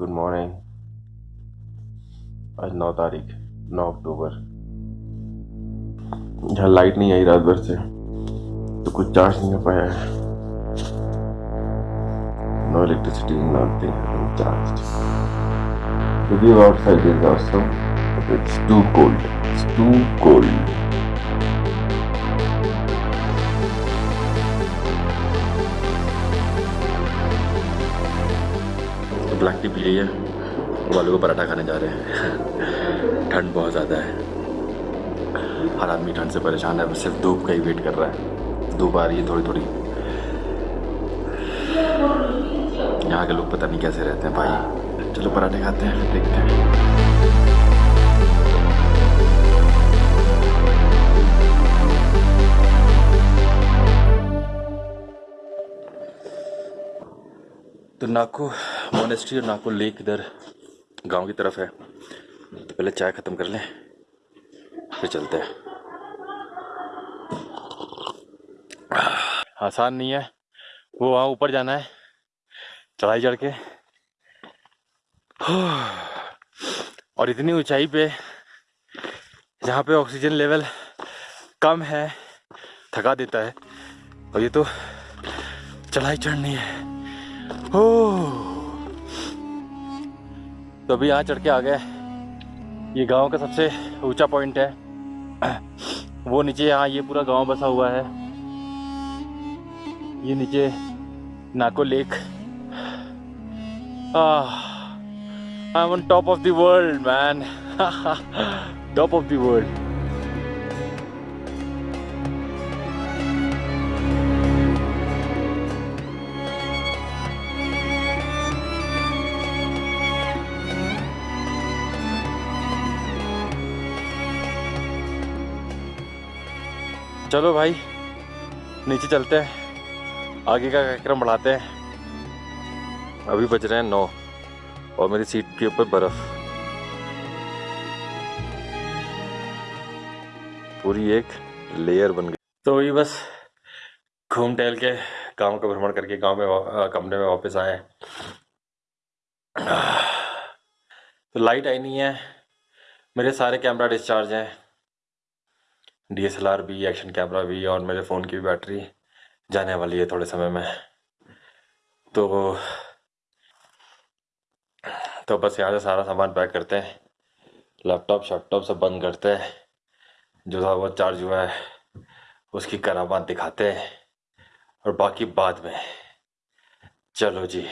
Good morning आज नौ तारीख, नौ अक्टूबर। यहाँ लाइट नहीं आई रात भर से तो कुछ चार्ज नहीं हो पाया है। नो इलेक्ट्रिसिटी नथिंग चार्ज क्योंकि outside is also it's too cold it's too cold black tea P ली है। वालों को पराठा खाने जा रहे हैं। ठंड बहुत ज़्यादा है। हर आदमी ठंड से परेशान है। सिर्फ़ धूप का ही वेट कर रहा है। धूप आ रही है थोड़ी थोड़ी यहाँ के लोग पता नहीं कैसे रहते हैं। भाई, चलो पराठे खाते हैं, देखते हैं। तो नाको मोनेस्ट्री और नाको लेक इधर गाँव की तरफ़ है। तो पहले चाय ख़त्म कर लें, फिर चलते हैं। आसान नहीं है। वो वहाँ ऊपर जाना है, चढ़ाई चढ़ के। और इतनी ऊंचाई पे, जहाँ पे ऑक्सीजन लेवल कम है, थका देता है। और ये तो चढ़ाई चढ़नी है। तो अभी यहाँ चढ़ के आ गए। ये गाँव का सबसे ऊँचा पॉइंट है। वो नीचे यहाँ ये पूरा गाँव बसा हुआ है। ये नीचे Nako lake. I am on top of the world man top of the world चलो भाई, नीचे चलते हैं। आगे का कार्यक्रम बढ़ाते हैं। अभी बज रहे हैं नौ, और मेरी सीट के ऊपर बर्फ़। पूरी एक लेयर बन गई। तो ये बस, घूम टहल के गाँव का भ्रमण करके गाँव में कमरे में वापस आए। तो लाइट आई नहीं है। मेरे सारे कैमरा डिस्चार्ज हैं। डीएसएलआर भी एक्शन कैमरा भी और मेरे फ़ोन की भी बैटरी जाने वाली है थोड़े समय में। तो तो बस यहाँ से सारा सामान पैक करते हैं। लैपटॉप शैपटॉप सब बंद करते हैं। जो था वो चार्ज हुआ है, उसकी करामात दिखाते हैं। और बाकी बाद में। चलो जी।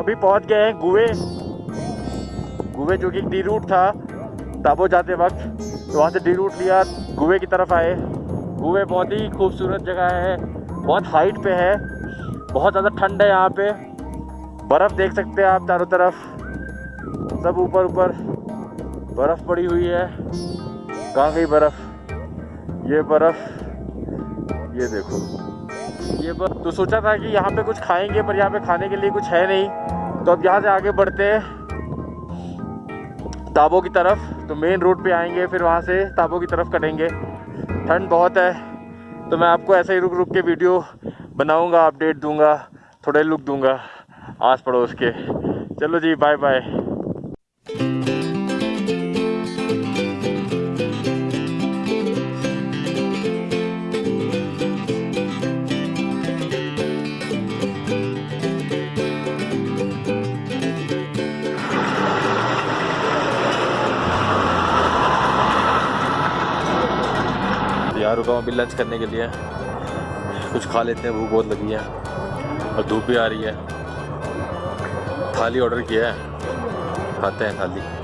अभी पहुँच गए हैं गुए गुए जो कि डी रूट था, ताबो जाते वक्त तो वहाँ से डी रूट लिया गुए की तरफ़ आए। गुए बहुत ही खूबसूरत जगह है, बहुत हाइट पे है, बहुत ज़्यादा ठंड है यहाँ पे। बर्फ़ देख सकते हैं आप चारों तरफ़। सब ऊपर ऊपर बर्फ़ पड़ी हुई है कहाँ बर्फ़। ये बर्फ़, ये देखो। ये बर्फ़ तो सोचा था कि यहाँ पे कुछ खाएँगे, पर यहाँ पे खाने के लिए कुछ है नहीं। तो अब यहाँ से आगे बढ़ते हैं ताबो की तरफ़। तो मेन रोड पे आएँगे, फिर वहाँ से ताबो की तरफ़ कटेंगे। ठंड बहुत है तो मैं आपको ऐसे ही रुक रुक के वीडियो बनाऊँगा अपडेट दूँगा, थोड़े लुक दूँगा आस पड़ोस के। चलो जी बाय बाय रुका हूँ अभी लंच करने के लिए। कुछ खा लेते हैं, भूख बहुत लगी है। और धूप भी आ रही है। थाली ऑर्डर किया है। खाते हैं थाली।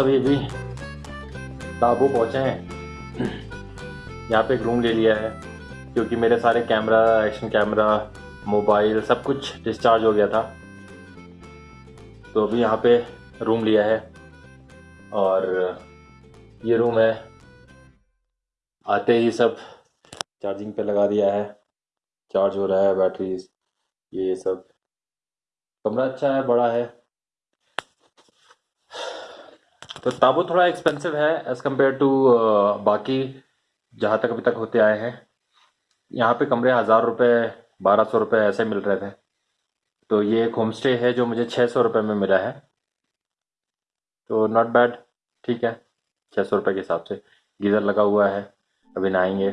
अभी अभी ताबो पहुँचे हैं। यहाँ पे एक रूम ले लिया है, क्योंकि मेरे सारे कैमरा एक्शन कैमरा मोबाइल सब कुछ डिस्चार्ज हो गया था। तो अभी यहाँ पे रूम लिया है और ये रूम है। आते ही सब चार्जिंग पे लगा दिया है। चार्ज हो रहा है बैटरीज ये सब। कमरा अच्छा है, बड़ा है। तो ताबो थोड़ा एक्सपेंसिव है एज़ कंपेयर टू बाकी जहाँ तक अभी तक होते आए हैं। यहाँ पे कमरे हज़ार रुपये बारह सौ रुपये ऐसे मिल रहे थे। तो ये एक होम स्टे है जो मुझे छः सौ रुपये में मिला है। तो नॉट बैड ठीक है छः सौ रुपये के हिसाब से। गीज़र लगा हुआ है, अभी नहाएँगे।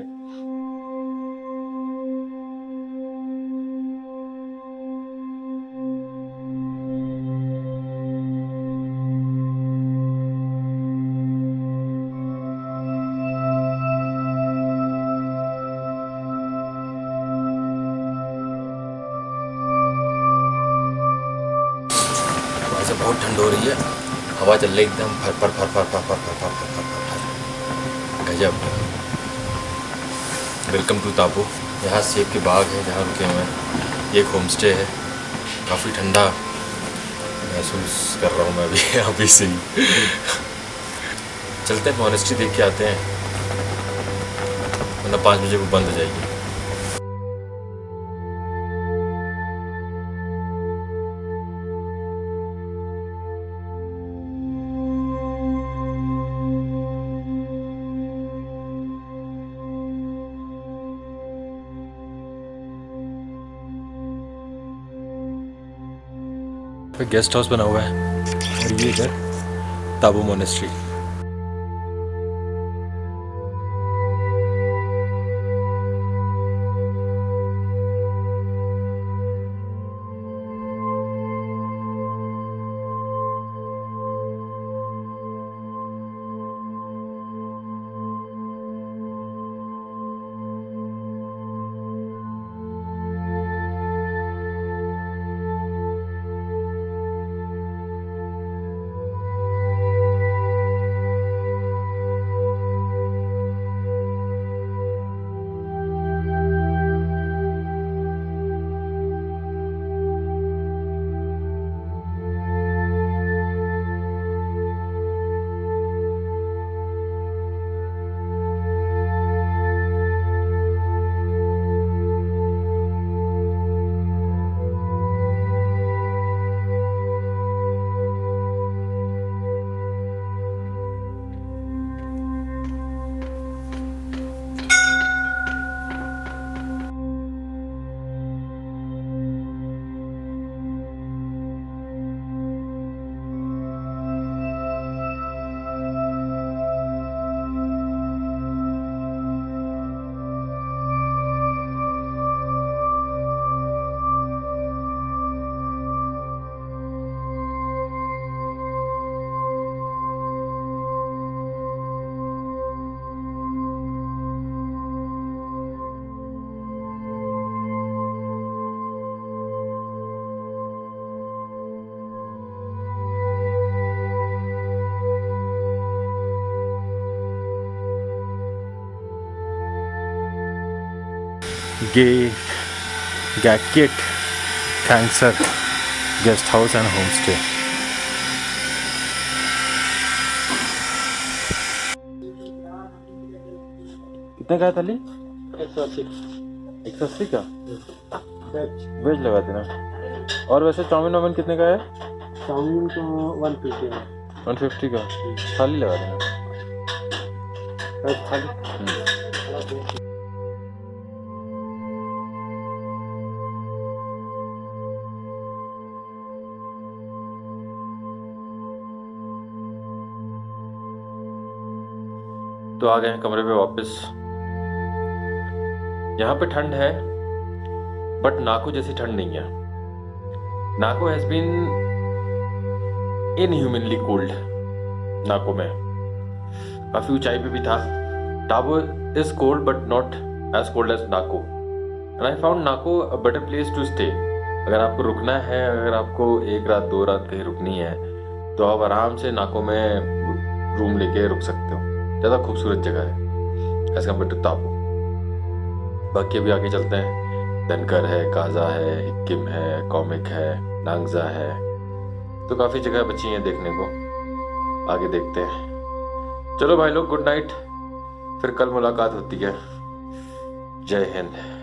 वैसे बहुत ठंड हो रही है हवा चल रही एकदम फर फर फर फर फर फर फर फर फर फर फर गजब वेलकम टू ताबो यहाँ सेब के बाग है जहाँ रुके हुए हैं ये एक होम स्टे है काफ़ी ठंडा महसूस कर रहा हूँ मैं अभी अभी से ही चलते हैं मॉनेस्ट्री देख के आते हैं वरना पाँच बजे वो बंद हो जाएगी गेस्ट हाउस बना हुआ है। और ये इधर ताबू मोनेस्ट्री गे गैकेट cancer guest house and home stay कितने का है थाली एक सौ अस्सी। एक सौ अस्सी का? वेज लगा देना। और वैसे चाउमीन वाउमिन कितने का है? चाउमीन तो वन फिफ्टी है। वन फिफ्टी का? थाली लगा देना। बस तो आ गए हैं कमरे पे वापस। यहाँ पे ठंड है बट नाको जैसी ठंड नहीं है। Nako has been inhumanly cold Nako में। काफ़ी ऊंचाई पे भी था। Tabo is cold but not as cold as Nako. And I found Nako a better place to stay अगर आपको रुकना है, अगर आपको एक रात, दो रात कहीं रुकनी है तो आप आराम से नाको में रूम लेके रुक सकते हो। ज़्यादा खूबसूरत जगह है। एज कंपेयर टू तापू बाकी अभी आगे चलते हैं। धनकर है, काजा है, हिक्किम है, कॉमिक है, नांगजा है। तो काफ़ी जगह बची हैं देखने को। आगे देखते हैं। चलो भाई लोग गुड नाइट फिर कल मुलाकात होती है। जय हिंद।